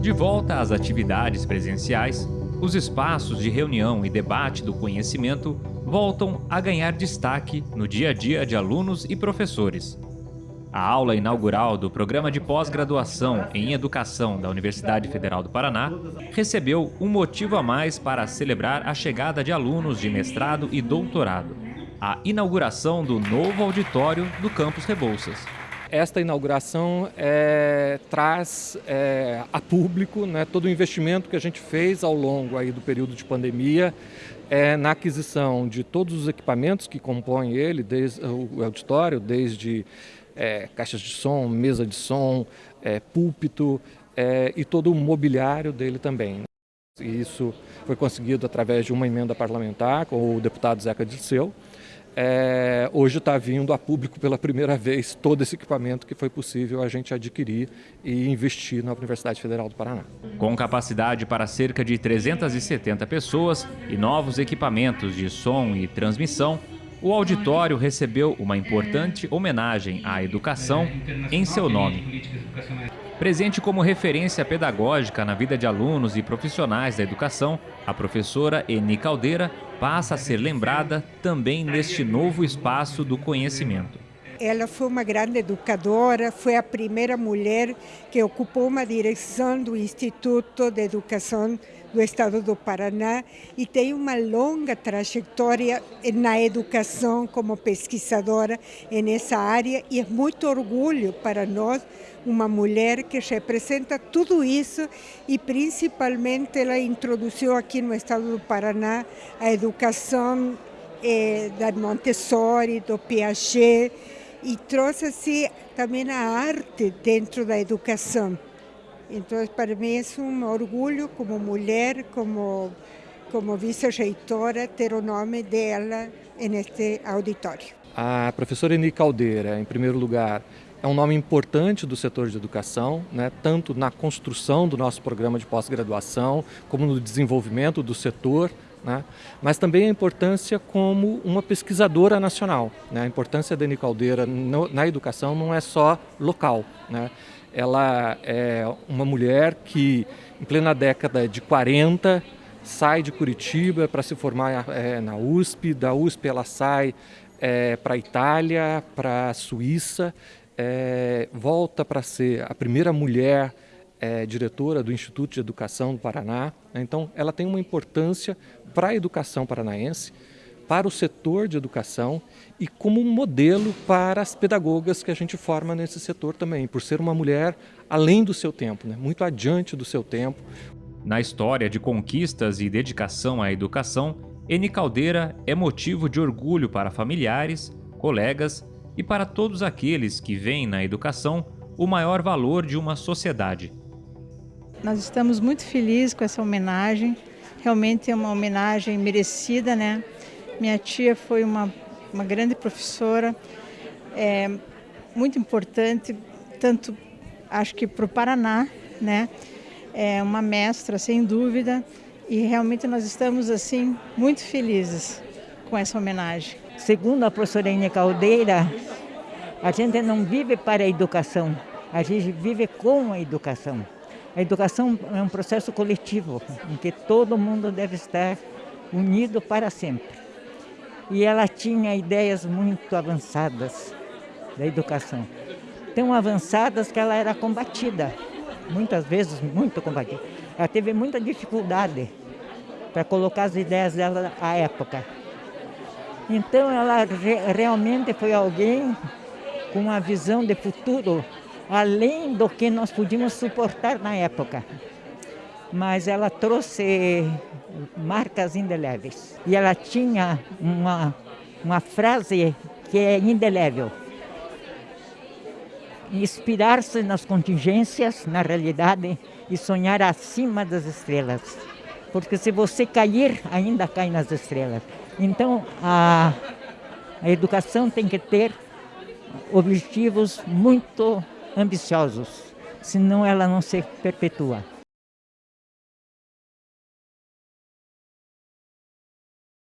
De volta às atividades presenciais, os espaços de reunião e debate do conhecimento voltam a ganhar destaque no dia a dia de alunos e professores. A aula inaugural do Programa de Pós-Graduação em Educação da Universidade Federal do Paraná recebeu um motivo a mais para celebrar a chegada de alunos de mestrado e doutorado, a inauguração do novo auditório do Campus Rebouças. Esta inauguração é, traz é, a público né, todo o investimento que a gente fez ao longo aí do período de pandemia é, na aquisição de todos os equipamentos que compõem ele, desde o auditório, desde é, caixas de som, mesa de som, é, púlpito é, e todo o mobiliário dele também. E isso foi conseguido através de uma emenda parlamentar com o deputado Zeca Dirceu. É, hoje está vindo a público pela primeira vez todo esse equipamento que foi possível a gente adquirir e investir na Universidade Federal do Paraná. Com capacidade para cerca de 370 pessoas e novos equipamentos de som e transmissão, o auditório recebeu uma importante homenagem à educação em seu nome. Presente como referência pedagógica na vida de alunos e profissionais da educação, a professora Eni Caldeira passa a ser lembrada também neste novo espaço do conhecimento. Ela foi uma grande educadora, foi a primeira mulher que ocupou uma direção do Instituto de Educação do Estado do Paraná e tem uma longa trajetória na educação como pesquisadora nessa área e é muito orgulho para nós uma mulher que representa tudo isso e principalmente ela introduziu aqui no Estado do Paraná a educação eh, da Montessori, do Piaget, e trouxe também a arte dentro da educação. Então, para mim é um orgulho como mulher, como, como vice-reitora, ter o nome dela neste auditório. A professora Eni Caldeira, em primeiro lugar, é um nome importante do setor de educação, né, tanto na construção do nosso programa de pós-graduação, como no desenvolvimento do setor né? mas também a importância como uma pesquisadora nacional. Né? A importância da Eni Caldeira no, na educação não é só local. Né? Ela é uma mulher que, em plena década de 40, sai de Curitiba para se formar é, na USP, da USP ela sai é, para a Itália, para a Suíça, é, volta para ser a primeira mulher é diretora do Instituto de Educação do Paraná. Né? Então, ela tem uma importância para a educação paranaense, para o setor de educação e como um modelo para as pedagogas que a gente forma nesse setor também, por ser uma mulher além do seu tempo, né? muito adiante do seu tempo. Na história de conquistas e dedicação à educação, Eni Caldeira é motivo de orgulho para familiares, colegas e para todos aqueles que veem na educação o maior valor de uma sociedade. Nós estamos muito felizes com essa homenagem, realmente é uma homenagem merecida, né? Minha tia foi uma, uma grande professora, é, muito importante, tanto acho que para o Paraná, né? É uma mestra, sem dúvida, e realmente nós estamos assim muito felizes com essa homenagem. Segundo a professora Ine Caldeira, a gente não vive para a educação, a gente vive com a educação. A educação é um processo coletivo, em que todo mundo deve estar unido para sempre. E ela tinha ideias muito avançadas da educação. Tão avançadas que ela era combatida, muitas vezes muito combatida. Ela teve muita dificuldade para colocar as ideias dela à época. Então ela re realmente foi alguém com uma visão de futuro além do que nós podíamos suportar na época. Mas ela trouxe marcas indeléveis. E ela tinha uma, uma frase que é indelével. Inspirar-se nas contingências, na realidade, e sonhar acima das estrelas. Porque se você cair, ainda cai nas estrelas. Então, a, a educação tem que ter objetivos muito ambiciosos, senão ela não se perpetua.